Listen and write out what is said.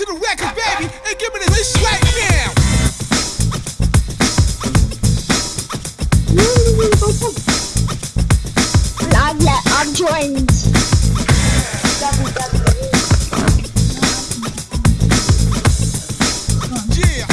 to the record, baby, and give me this right now. Not yet, I'm joined. Yeah.